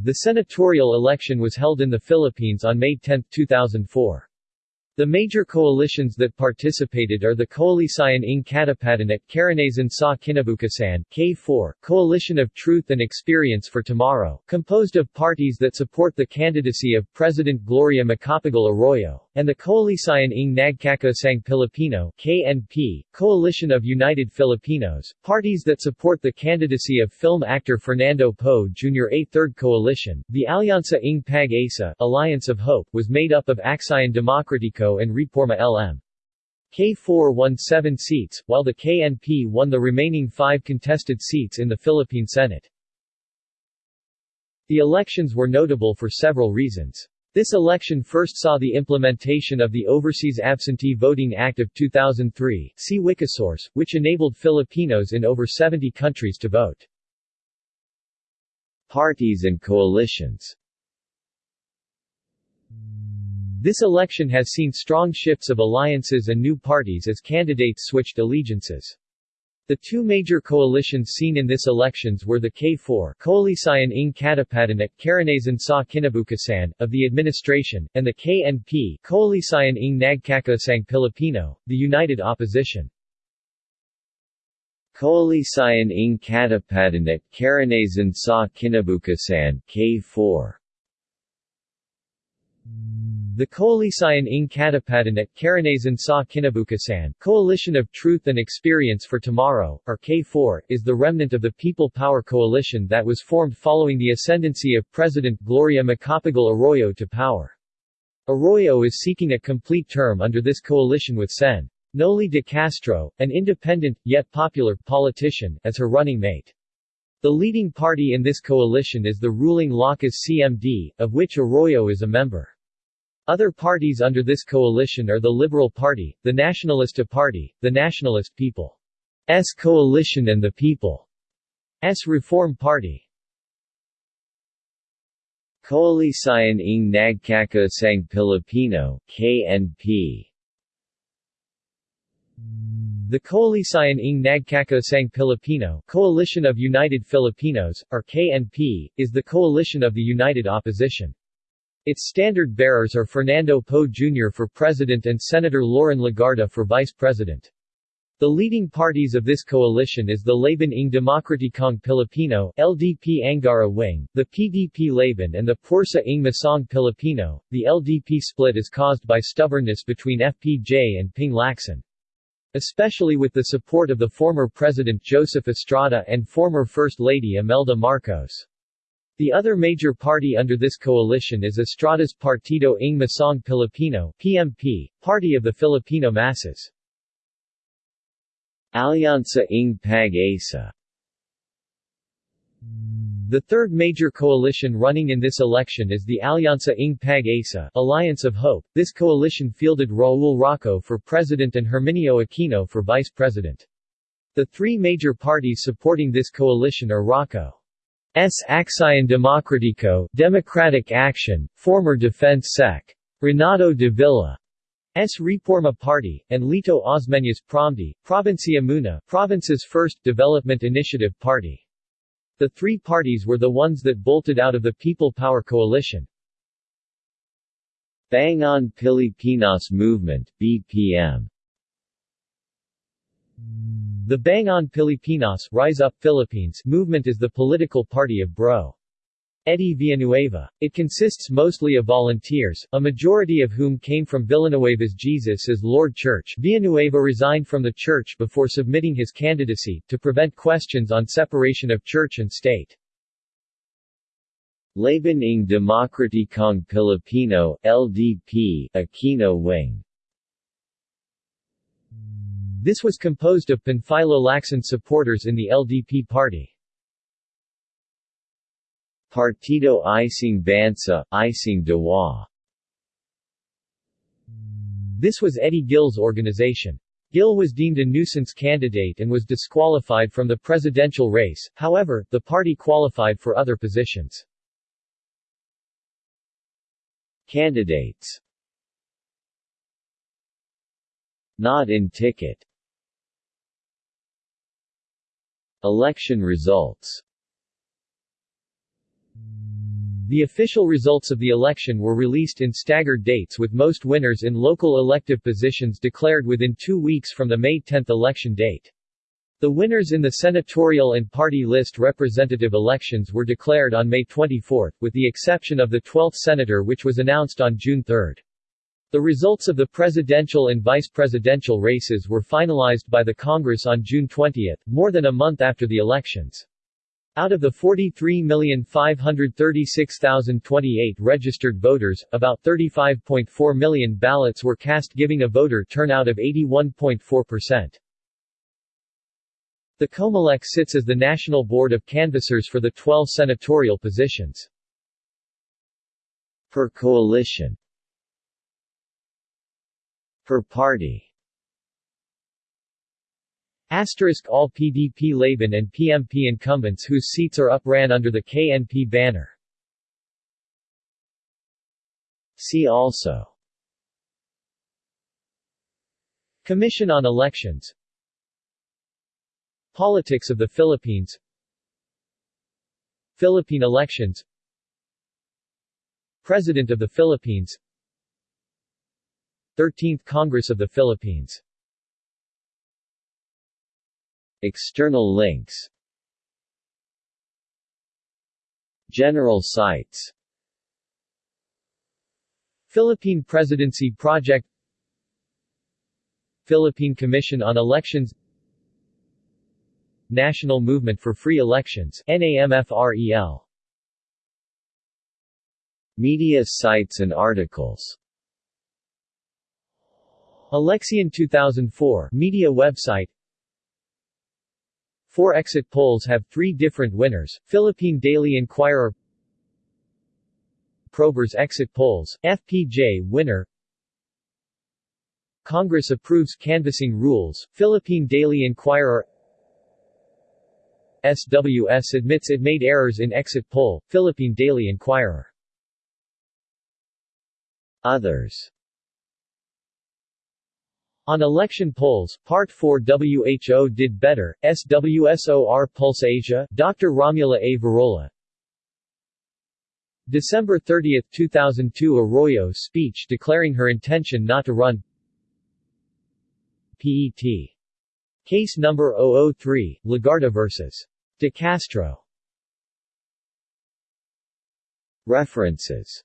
The senatorial election was held in the Philippines on May 10, 2004. The major coalitions that participated are the Koalisyon ng Katapatan Karanasan sa Kinabukasan K4, Coalition of Truth and Experience for Tomorrow, composed of parties that support the candidacy of President Gloria Macapagal Arroyo, and the Koalisyon ng Nagkakaisang Pilipino KNP, Coalition of United Filipinos, parties that support the candidacy of film actor Fernando Poe Jr. A third coalition, the Alianza ng Pag-asa Alliance of Hope was made up of Aksyon Demokratiko and Reforma LM. K4 won seven seats, while the KNP won the remaining five contested seats in the Philippine Senate. The elections were notable for several reasons. This election first saw the implementation of the Overseas Absentee Voting Act of 2003 see Wikisource, which enabled Filipinos in over 70 countries to vote. Parties and coalitions This election has seen strong shifts of alliances and new parties as candidates switched allegiances. The two major coalitions seen in this elections were the K4 Koalisyon ng Katapatan at Karanasan sa Kinabukasan of the administration, and the KNP Koalisyon ng Nagkakaisang Pilipino, the united opposition. Koalisyon ng Katapatan at Karanasan sa Kinabukasan K4 the Koalisyon ng Katapatan at Karanasan sa Kinabukasan Coalition of Truth and Experience for Tomorrow, or K4, is the remnant of the People Power Coalition that was formed following the ascendancy of President Gloria Macapagal Arroyo to power. Arroyo is seeking a complete term under this coalition with Sen. Noli de Castro, an independent, yet popular, politician, as her running mate. The leading party in this coalition is the ruling Lakas CMD, of which Arroyo is a member. Other parties under this coalition are the Liberal Party, the Nationalista Party, the Nationalist People's Coalition and the People's Reform Party. Koalisyon ng Nagkakasang Pilipino KNP The Koalisyon ng Nagkakasang Pilipino Coalition of United Filipinos, or KNP, is the coalition of the united opposition. Its standard bearers are Fernando Poe Jr. for president and Senator Loren Legarda for vice president. The leading parties of this coalition is the Laban ng Demokratikong Pilipino LDP Angara wing, the PDP Laban and the Pwersa ng Masang Pilipino. The LDP split is caused by stubbornness between FPJ and Ping Lacson. Especially with the support of the former President Joseph Estrada and former First Lady Imelda Marcos. The other major party under this coalition is Estrada's Partido ng Masang Pilipino PMP, Party of the Filipino Masses. Alianza ng Pag-asa The third major coalition running in this election is the Alianza ng Pag-asa Alliance of Hope. This coalition fielded Raul Roco for president and Herminio Aquino for vice president. The three major parties supporting this coalition are Roco. S. Aksyon Demokratiko Democratic Action, former Defense Sec. Renato de Villa. S. Reforma Party, and Lito Osmeñas Promdi, Provincia Muna, province's first development initiative party. The three parties were the ones that bolted out of the People Power Coalition. Bangon Pilipinas Movement BPM the Bangon Pilipinas Rise Up Philippines movement is the political party of Bro. Eddie Villanueva. It consists mostly of volunteers, a majority of whom came from Villanueva's Jesus as Lord Church. Villanueva resigned from the church before submitting his candidacy, to prevent questions on separation of church and state. Laban ng Demokratikong Pilipino LDP, Aquino Wing this was composed of Panfilo Lacson supporters in the LDP party. Partido Isang Bansa, Isang Diwa This was Eddie Gil's organization. Gil was deemed a nuisance candidate and was disqualified from the presidential race, however, the party qualified for other positions. Candidates Not in ticket Election results The official results of the election were released in staggered dates with most winners in local elective positions declared within two weeks from the May 10 election date. The winners in the senatorial and party list representative elections were declared on May 24, with the exception of the 12th senator which was announced on June 3. The results of the presidential and vice presidential races were finalized by the Congress on June 20, more than a month after the elections. Out of the 43,536,028 registered voters, about 35.4 million ballots were cast giving a voter turnout of 81.4%. The Comelec sits as the national board of canvassers for the 12 senatorial positions. Per coalition Per party. Asterisk all PDP Laban and PMP incumbents whose seats are up ran under the KNP banner. See also. Commission on Elections. Politics of the Philippines. Philippine elections. President of the Philippines 13th Congress of the Philippines. External links. General sites. Philippine Presidency Project. Philippine Commission on Elections. National Movement for Free Elections NAMFREL Media sites and articles Eleksyon 2004 media website. Four exit polls have three different winners, Philippine Daily Inquirer. Probers exit polls, FPJ winner. Congress approves canvassing rules, Philippine Daily Inquirer. SWS admits it made errors in exit poll, Philippine Daily Inquirer. Others On election polls, Part 4 WHO did better, SWSOR Pulse Asia, Dr. Romulo A. Virola. December 30, 2002 Arroyo speech declaring her intention not to run PET Case number 003, Legarda vs. De Castro. References